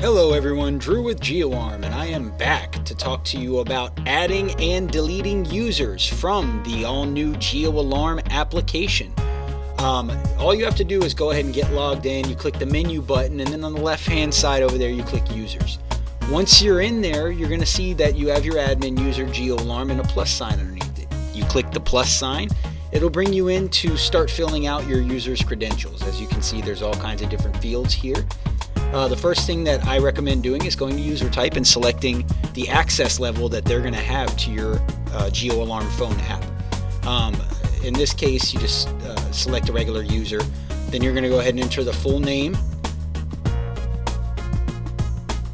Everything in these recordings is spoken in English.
Hello everyone, Drew with GeoArm, and I am back to talk to you about adding and deleting users from the all-new GeoAlarm application. Um, all you have to do is go ahead and get logged in, you click the menu button, and then on the left-hand side over there you click users. Once you're in there, you're going to see that you have your admin user GeoAlarm and a plus sign underneath it. You click the plus sign, it'll bring you in to start filling out your user's credentials. As you can see, there's all kinds of different fields here. Uh, the first thing that I recommend doing is going to user type and selecting the access level that they're going to have to your uh, GeoAlarm phone app. Um, in this case, you just uh, select a regular user. Then you're going to go ahead and enter the full name.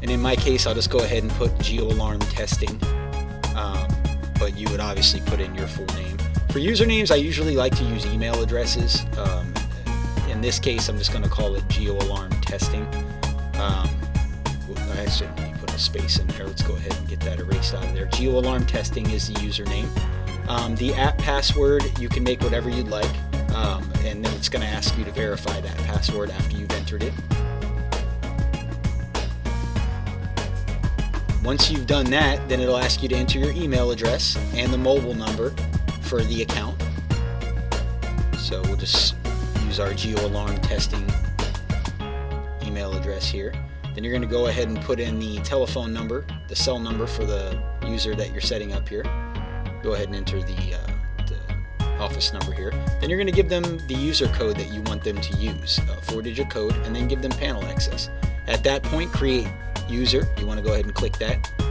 And in my case, I'll just go ahead and put GeoAlarm testing. Um, but you would obviously put in your full name. For usernames, I usually like to use email addresses. Um, in this case, I'm just going to call it GeoAlarm testing. Um, I accidentally put a space in there. Let's go ahead and get that erased out of there. GeoAlarm testing is the username. Um, the app password, you can make whatever you'd like, um, and then it's going to ask you to verify that password after you've entered it. Once you've done that, then it'll ask you to enter your email address and the mobile number for the account. So we'll just use our GeoAlarm testing email address here. Then you're going to go ahead and put in the telephone number, the cell number for the user that you're setting up here. Go ahead and enter the, uh, the office number here. Then you're going to give them the user code that you want them to use, a four-digit code, and then give them panel access. At that point, create user. You want to go ahead and click that.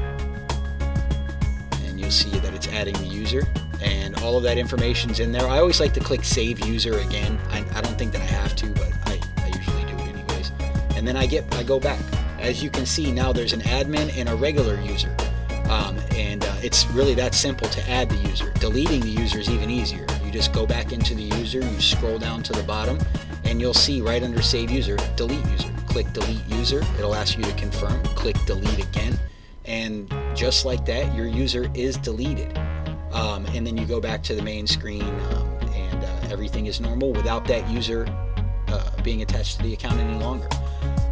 You'll see that it's adding the user and all of that information's in there. I always like to click save user again. I, I don't think that I have to, but I, I usually do it anyways. and then I get I go back. As you can see now there's an admin and a regular user. Um, and uh, it's really that simple to add the user. Deleting the user is even easier. You just go back into the user, you scroll down to the bottom, and you'll see right under save user, delete user. Click delete user, it'll ask you to confirm, click delete again, and just like that, your user is deleted. Um, and then you go back to the main screen um, and uh, everything is normal without that user uh, being attached to the account any longer.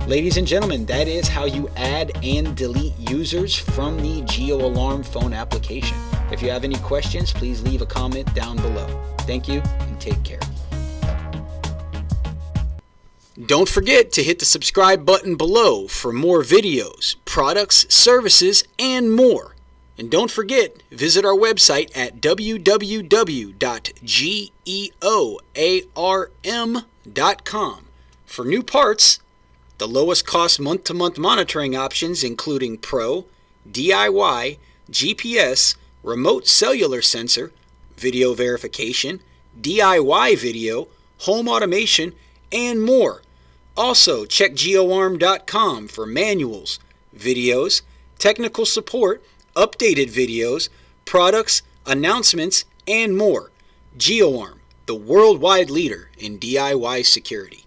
Ladies and gentlemen, that is how you add and delete users from the GeoAlarm phone application. If you have any questions, please leave a comment down below. Thank you and take care. Don't forget to hit the subscribe button below for more videos, products, services, and more. And don't forget, visit our website at www.geoarm.com for new parts the lowest cost month to month monitoring options, including Pro, DIY, GPS, remote cellular sensor, video verification, DIY video, home automation, and more. Also, check geoarm.com for manuals, videos, technical support, updated videos, products, announcements, and more. GeoArm, the worldwide leader in DIY security.